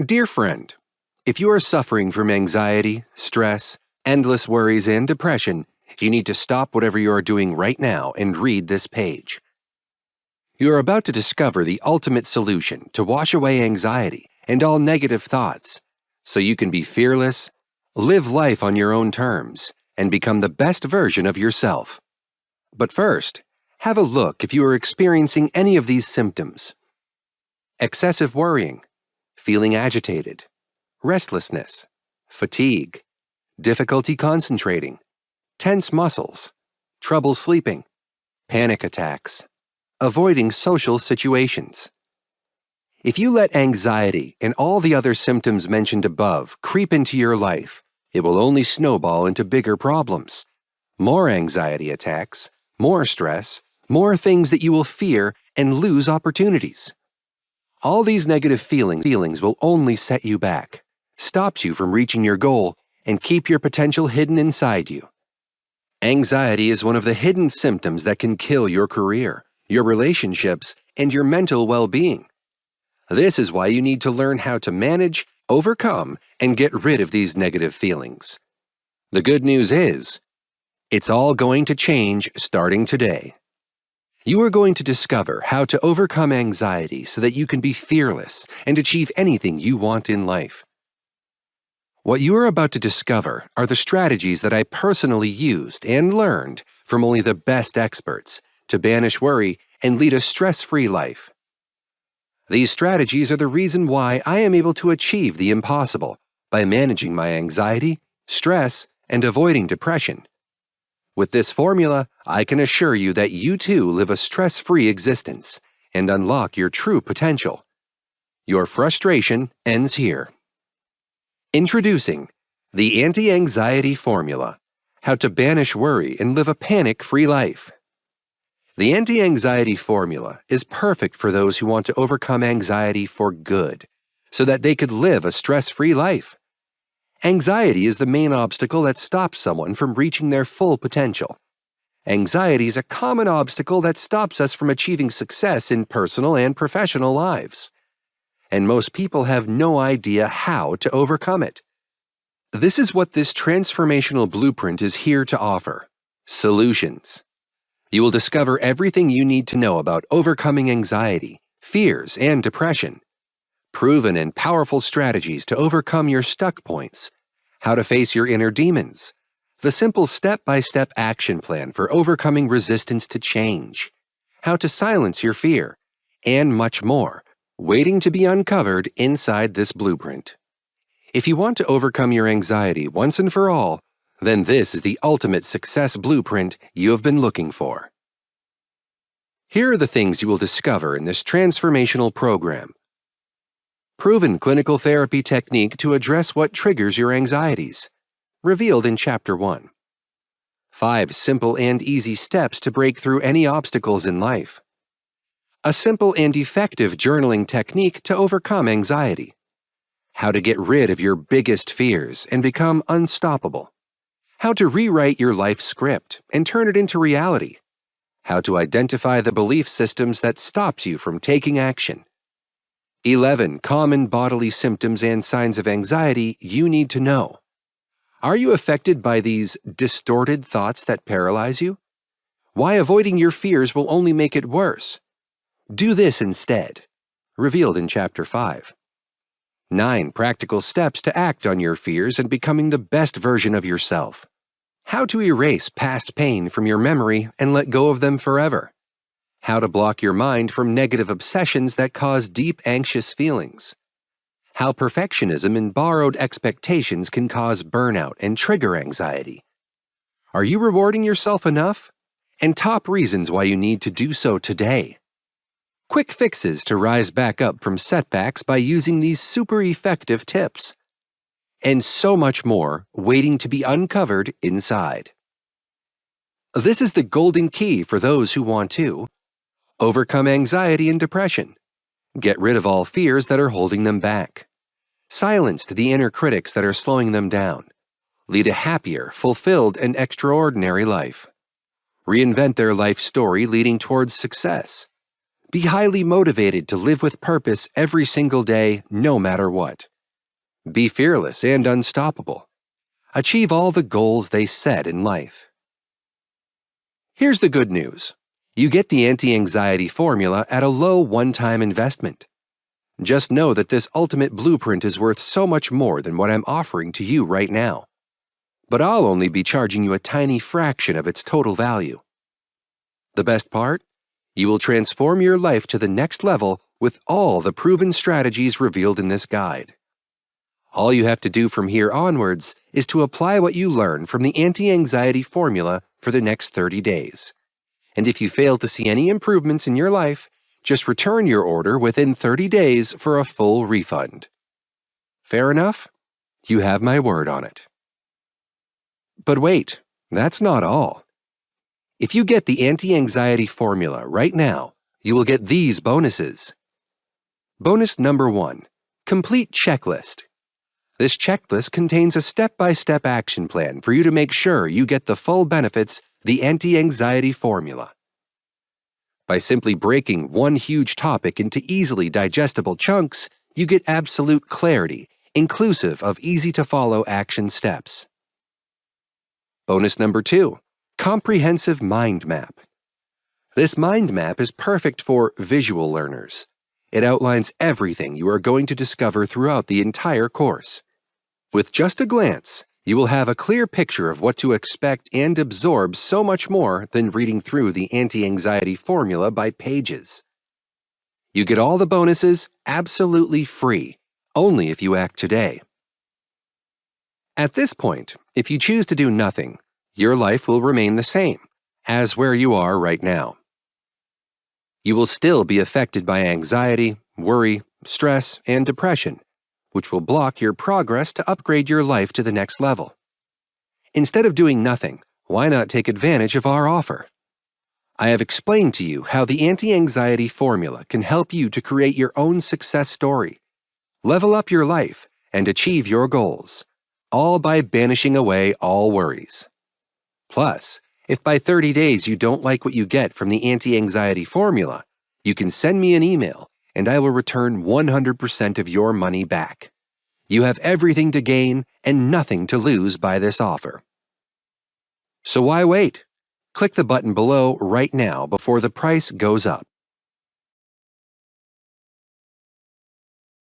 Dear friend, if you are suffering from anxiety, stress, endless worries, and depression, you need to stop whatever you are doing right now and read this page. You are about to discover the ultimate solution to wash away anxiety and all negative thoughts so you can be fearless, live life on your own terms, and become the best version of yourself. But first, have a look if you are experiencing any of these symptoms excessive worrying, feeling agitated, restlessness, fatigue, difficulty concentrating, tense muscles, trouble sleeping, panic attacks, avoiding social situations. If you let anxiety and all the other symptoms mentioned above creep into your life, it will only snowball into bigger problems. More anxiety attacks, more stress, more things that you will fear and lose opportunities. All these negative feelings, feelings will only set you back, stops you from reaching your goal, and keep your potential hidden inside you. Anxiety is one of the hidden symptoms that can kill your career, your relationships, and your mental well-being. This is why you need to learn how to manage, overcome, and get rid of these negative feelings. The good news is, it's all going to change starting today. You are going to discover how to overcome anxiety so that you can be fearless and achieve anything you want in life. What you are about to discover are the strategies that I personally used and learned from only the best experts to banish worry and lead a stress-free life. These strategies are the reason why I am able to achieve the impossible by managing my anxiety, stress, and avoiding depression. With this formula, I can assure you that you too live a stress-free existence and unlock your true potential. Your frustration ends here. Introducing the Anti-Anxiety Formula, How to Banish Worry and Live a Panic-Free Life. The anti-anxiety formula is perfect for those who want to overcome anxiety for good, so that they could live a stress-free life. Anxiety is the main obstacle that stops someone from reaching their full potential. Anxiety is a common obstacle that stops us from achieving success in personal and professional lives. And most people have no idea how to overcome it. This is what this transformational blueprint is here to offer. Solutions. You will discover everything you need to know about overcoming anxiety, fears, and depression proven and powerful strategies to overcome your stuck points, how to face your inner demons, the simple step-by-step -step action plan for overcoming resistance to change, how to silence your fear, and much more, waiting to be uncovered inside this blueprint. If you want to overcome your anxiety once and for all, then this is the ultimate success blueprint you have been looking for. Here are the things you will discover in this transformational program proven clinical therapy technique to address what triggers your anxieties, revealed in Chapter 1. 5 simple and easy steps to break through any obstacles in life. A simple and effective journaling technique to overcome anxiety. How to get rid of your biggest fears and become unstoppable. How to rewrite your life script and turn it into reality. How to identify the belief systems that stops you from taking action 11 common bodily symptoms and signs of anxiety you need to know. Are you affected by these distorted thoughts that paralyze you? Why avoiding your fears will only make it worse? Do this instead. Revealed in Chapter 5. 9 practical steps to act on your fears and becoming the best version of yourself. How to erase past pain from your memory and let go of them forever how to block your mind from negative obsessions that cause deep anxious feelings, how perfectionism and borrowed expectations can cause burnout and trigger anxiety. Are you rewarding yourself enough? And top reasons why you need to do so today. Quick fixes to rise back up from setbacks by using these super effective tips. And so much more waiting to be uncovered inside. This is the golden key for those who want to Overcome anxiety and depression. Get rid of all fears that are holding them back. Silence the inner critics that are slowing them down. Lead a happier, fulfilled, and extraordinary life. Reinvent their life story leading towards success. Be highly motivated to live with purpose every single day, no matter what. Be fearless and unstoppable. Achieve all the goals they set in life. Here's the good news. You get the anti-anxiety formula at a low one-time investment. Just know that this ultimate blueprint is worth so much more than what I'm offering to you right now. But I'll only be charging you a tiny fraction of its total value. The best part? You will transform your life to the next level with all the proven strategies revealed in this guide. All you have to do from here onwards is to apply what you learn from the anti-anxiety formula for the next 30 days. And if you fail to see any improvements in your life, just return your order within 30 days for a full refund. Fair enough? You have my word on it. But wait, that's not all. If you get the anti-anxiety formula right now, you will get these bonuses. Bonus number one, complete checklist. This checklist contains a step-by-step -step action plan for you to make sure you get the full benefits the anti-anxiety formula. By simply breaking one huge topic into easily digestible chunks, you get absolute clarity, inclusive of easy-to-follow action steps. Bonus number two, Comprehensive Mind Map. This mind map is perfect for visual learners. It outlines everything you are going to discover throughout the entire course. With just a glance, you will have a clear picture of what to expect and absorb so much more than reading through the anti-anxiety formula by pages. You get all the bonuses absolutely free, only if you act today. At this point, if you choose to do nothing, your life will remain the same as where you are right now. You will still be affected by anxiety, worry, stress, and depression, which will block your progress to upgrade your life to the next level. Instead of doing nothing, why not take advantage of our offer? I have explained to you how the anti-anxiety formula can help you to create your own success story, level up your life, and achieve your goals, all by banishing away all worries. Plus, if by 30 days you don't like what you get from the anti-anxiety formula, you can send me an email and I will return 100% of your money back. You have everything to gain and nothing to lose by this offer. So why wait? Click the button below right now before the price goes up.